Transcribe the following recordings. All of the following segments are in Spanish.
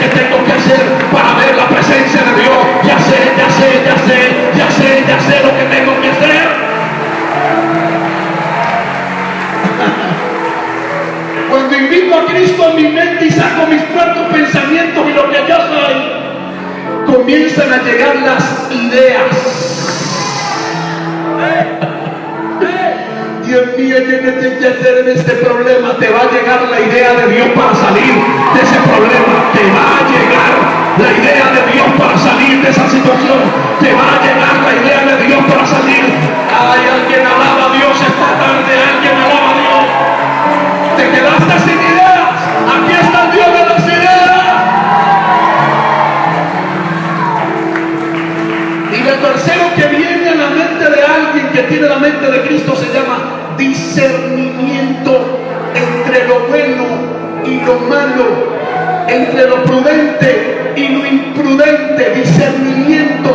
qué tengo que hacer para ver la presencia de Dios. Ya sé, ya sé, ya sé, ya sé, ya sé lo que tengo que hacer. Cuando invito a Cristo a mi mente y saco mis propios pensamientos y lo que yo soy, comienzan a llegar las ideas. Dios mío, yo no hacer en este problema. Te va a llegar la idea de Dios para salir de ese problema. Te va a llegar la idea de Dios para salir de esa situación. Te va a llegar la idea de Dios para salir. Hay alguien alaba a Dios esta tarde. Alguien alaba a Dios. Te quedaste sin ideas. Aquí está el Dios de las ideas. Y lo tercero que viene a la mente de alguien que tiene la mente de entre lo prudente y lo imprudente, discernimiento.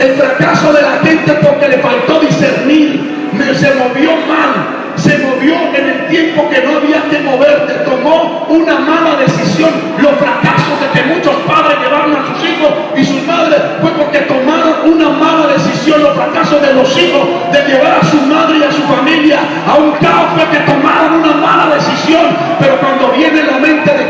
El fracaso de la gente porque le faltó discernir, se movió mal, se movió en el tiempo que no había que moverte, tomó una mala decisión. Los fracasos de que muchos padres llevaron a sus hijos y sus madres fue porque tomaron una mala decisión. Los fracasos de los hijos de llevar a su madre y a su familia a un caos fue que tomaron una mala decisión. Pero cuando viene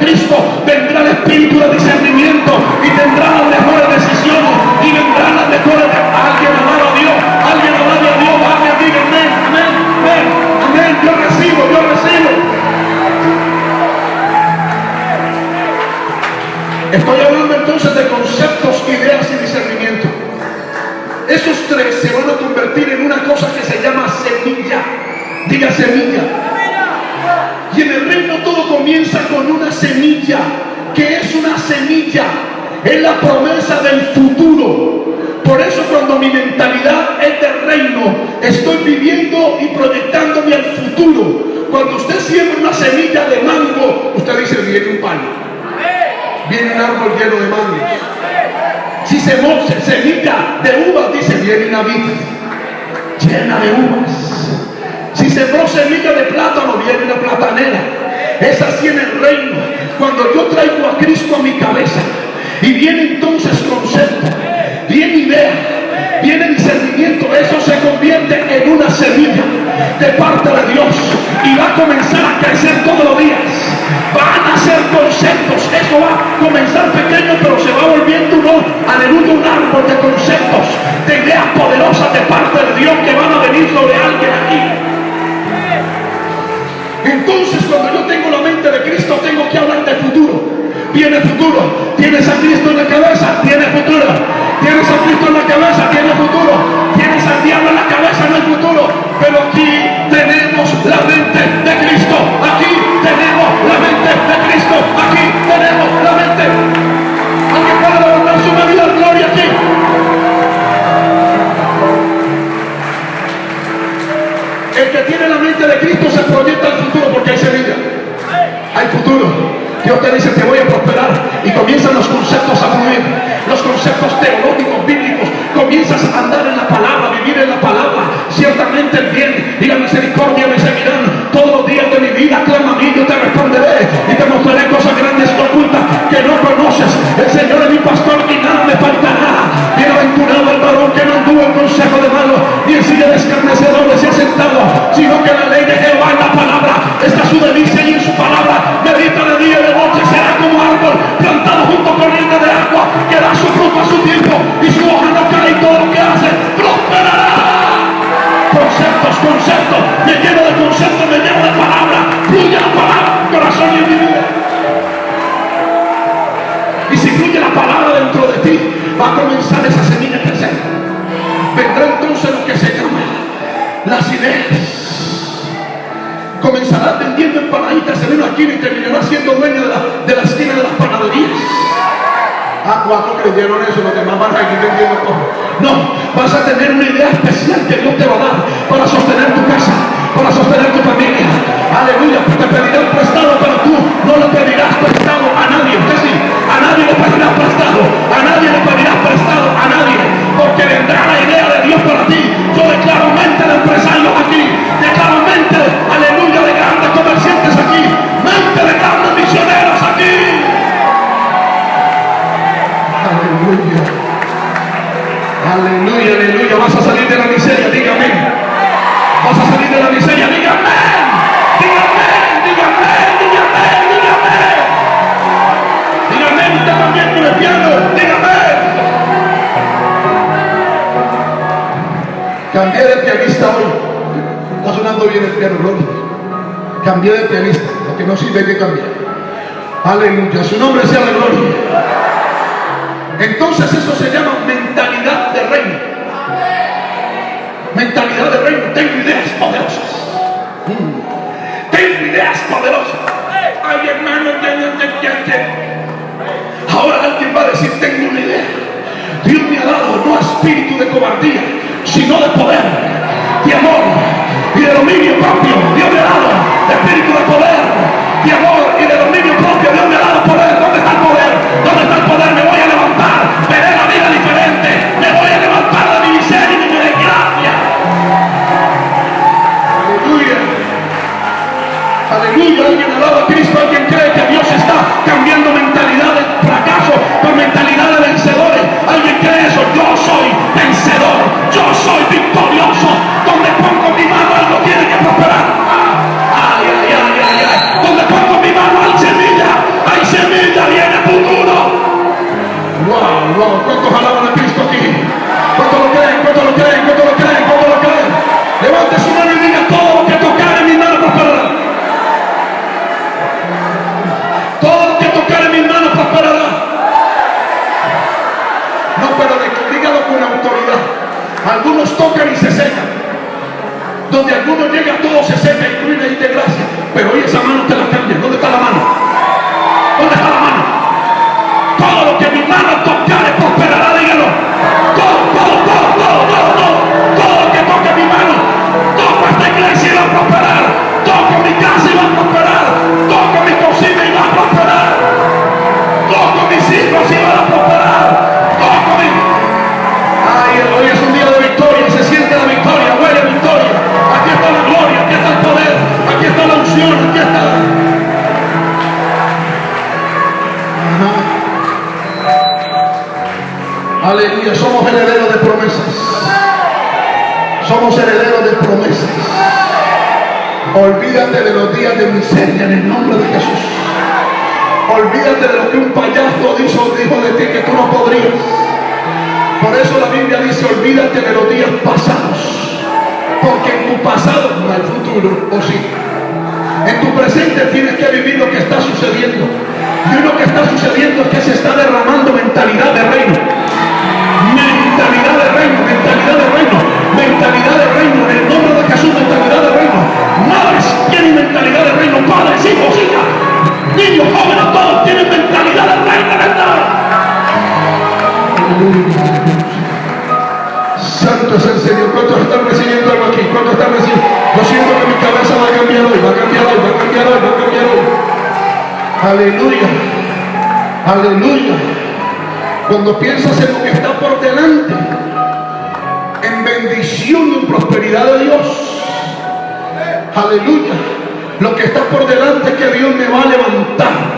Cristo, vendrá el espíritu de discernimiento y tendrá las mejores decisiones y vendrán las mejores. Alguien amado a Dios, alguien amado a Dios, alguien diga amén, amén, amén, amén. Yo recibo, yo recibo. Estoy hablando entonces de conceptos, ideas y discernimiento. Esos tres se van a convertir en una cosa que se llama semilla. Diga semilla. Y en el comienza con una semilla. que es una semilla? Es la promesa del futuro. Por eso cuando mi mentalidad es de reino, estoy viviendo y proyectándome al futuro. Cuando usted siembra una semilla de mango, usted dice, viene un palo. Viene un árbol lleno de mangos. Si se moce semilla de uvas, dice, viene una vid llena de uvas. Si sembró semilla de plátano, viene una platanera. Es así en el reino. Cuando yo traigo a Cristo a mi cabeza y viene entonces concepto, viene idea, viene discernimiento, eso se convierte en una semilla de parte de Dios y va a comenzar a crecer todos los días. Van a ser conceptos, eso va a comenzar pequeño, pero se va volviendo un, aleluya, un árbol de conceptos, de ideas poderosas de parte de Dios que van a venir sobre alguien aquí. Entonces futuro. Dios te dice te voy a prosperar y comienzan los conceptos a fluir, los conceptos teológicos, bíblicos, comienzas a andar en la palabra, vivir en la palabra, ciertamente el bien y la misericordia me seguirán. Todos los días de mi vida, clama a mí, yo te responderé. Y te mostraré cosas grandes ocultas que no conoces, el Señor es mi pastor y nada me faltará, Creyeron eso, los demás van a seguir vendiendo. No, vas a tener una idea especial piano, gloria. Cambié de pianista, porque no sirve que cambiar. Aleluya, su nombre sea la gloria. Entonces eso se llama mentalidad de reino. Mentalidad de reino. Tengo ideas poderosas. Tengo ideas poderosas. Hermano, Ahora alguien va a decir, tengo una idea. Dios me ha dado no espíritu de cobardía, sino de poder, de amor de dominio propio. Dios me ha dado espíritu de poder, de amor y de dominio propio. Dios me ha dado poder. ¿Dónde está el poder? ¿Dónde está el poder? Me voy a levantar. Veré la vida diferente. Me voy a levantar de mi miseria y de mi desgracia. Aleluya. Aleluya. Alguien alaba a Cristo. Alguien cree que Dios está cambiando mentalidad de fracaso por mentalidad Aleluya, somos herederos de promesas. Somos herederos de promesas. Olvídate de los días de miseria en el nombre de Jesús. Olvídate de lo que un payaso dijo, dijo de ti que tú no podrías. Por eso la Biblia dice, olvídate de los días pasados. Porque en tu pasado no hay futuro, o sí. En tu presente tienes que vivir lo que está sucediendo. Y lo que está sucediendo es que se está derramando mentalidad de reino. Piensas en lo que está por delante, en bendición y en prosperidad de Dios. Aleluya. Lo que está por delante es que Dios me va a levantar.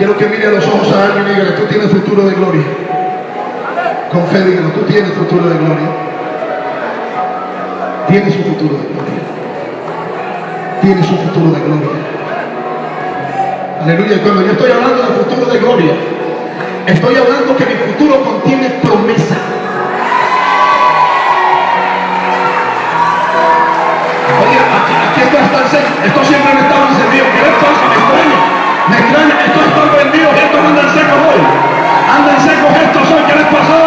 Quiero que mire a los ojos a alguien y dígale, tú tienes futuro de gloria. Con fe dígalo, tú tienes futuro de gloria. Tienes un futuro de gloria. Tienes un futuro de gloria. Aleluya. Cuando yo estoy hablando de futuro de gloria, estoy hablando que mi futuro contiene promesa. Oye, aquí, aquí esto está. Esto siempre me estaba encendido. ¿Qué les pasa? Me extraña. Estos están prendidos y estos andan secos hoy. Andan secos estos hoy. ¿Qué les pasó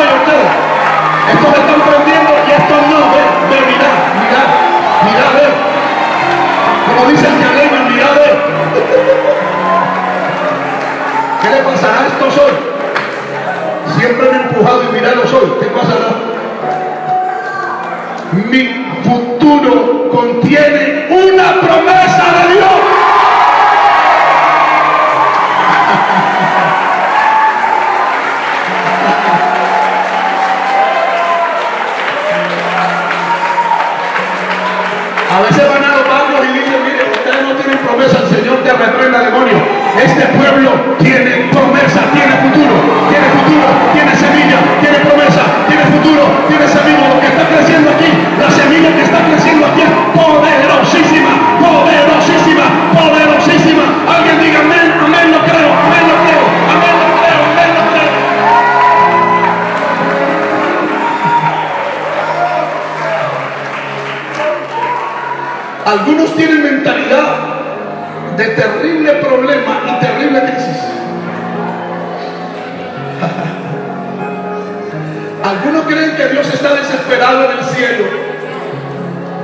A veces van a los bancos y dicen, miren, ustedes no tienen promesa, el Señor te reprenda demonio. Este pueblo tiene promesa, tiene futuro, tiene futuro, tiene semilla, tiene promesa, tiene futuro, tiene semilla. Lo que está creciendo aquí, la semilla que está creciendo aquí es poderosísima, poderosísima, poderosísima. Alguien dígame. Algunos tienen mentalidad de terrible problema y terrible crisis. Algunos creen que Dios está desesperado en el cielo,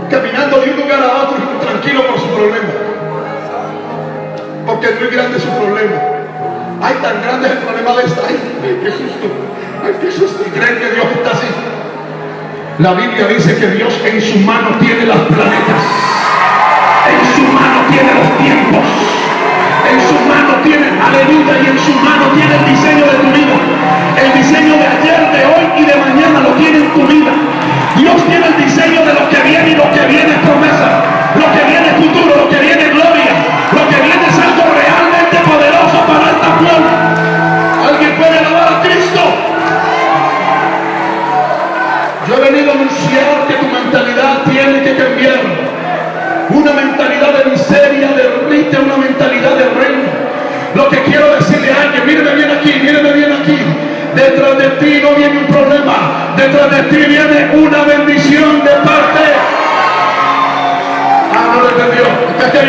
caminando de un lugar a otro tranquilo por su problema. Porque es muy grande su problema. Ay, tan grande es el problema de esta. Ay, qué susto. Ay, qué susto. Y creen que Dios está así. La Biblia dice que Dios en su mano tiene las planetas. Su mano tiene los tiempos. En su mano tiene, aleluya, y en su mano tiene el diseño de tu vida.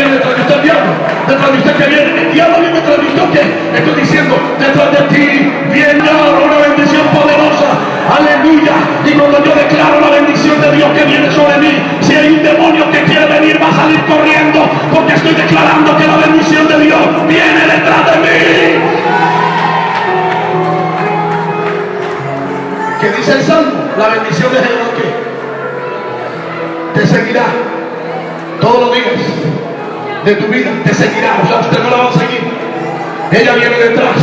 Viene detrás de usted el diablo? Detrás de usted que viene. El detrás de usted qué? Estoy diciendo, detrás de ti viene ahora una bendición poderosa. Aleluya. Y cuando yo declaro la bendición de Dios que viene sobre mí, si hay un demonio que quiere venir, va a salir corriendo. Porque estoy declarando que la bendición de Dios viene detrás de mí. ¿Qué dice el Salmo? La bendición de Jehová que te seguirá de tu vida, te seguirá. O sea, usted no la va a seguir. Ella viene detrás.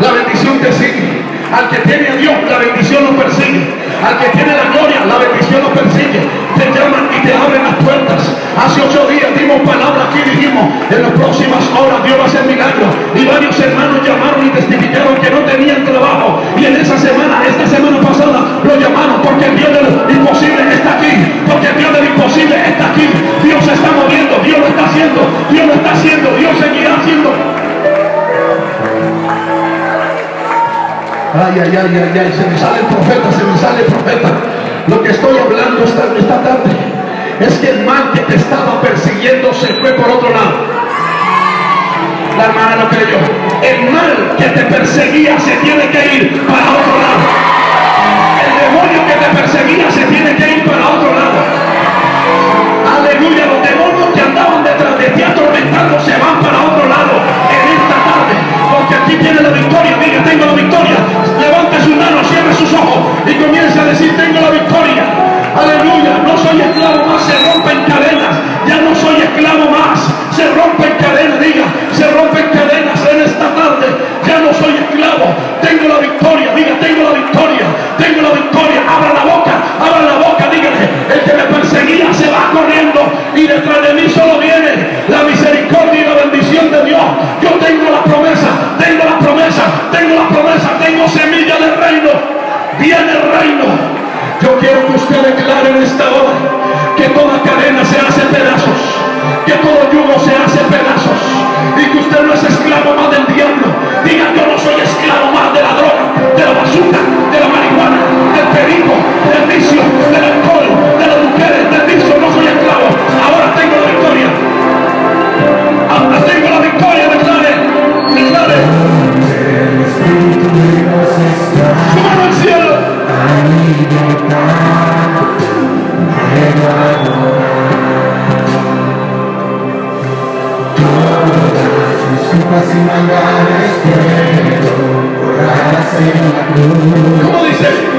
La bendición te sigue. Al que tiene a Dios, la bendición lo persigue. Al que tiene la gloria, la bendición lo persigue. Llaman y te abren las puertas. Hace ocho días dimos palabra aquí, dijimos, en las próximas horas Dios va a hacer milagros. Y varios hermanos llamaron y testificaron que no tenían trabajo. Y en esa semana, esta semana pasada, lo llamaron porque el Dios de lo imposible está aquí. Porque el Dios de lo imposible está aquí. Dios está moviendo, Dios lo está haciendo, Dios lo está haciendo, Dios seguirá haciendo. Ay, ay, ay, ay, ay, se me sale el profeta, se me sale el profeta. Lo que estoy hablando esta, esta tarde es que el mal que te estaba persiguiendo se fue por otro lado. La hermana no creyó. El mal que te perseguía se tiene que ir para otro lado. El demonio que te perseguía se tiene que ir para otro lado. Aleluya, los demonios que andaban detrás de ti atormentando se van para otro lado en esta tarde. Porque aquí tiene la victoria. Diga, tengo la victoria. Borradas en la cruz.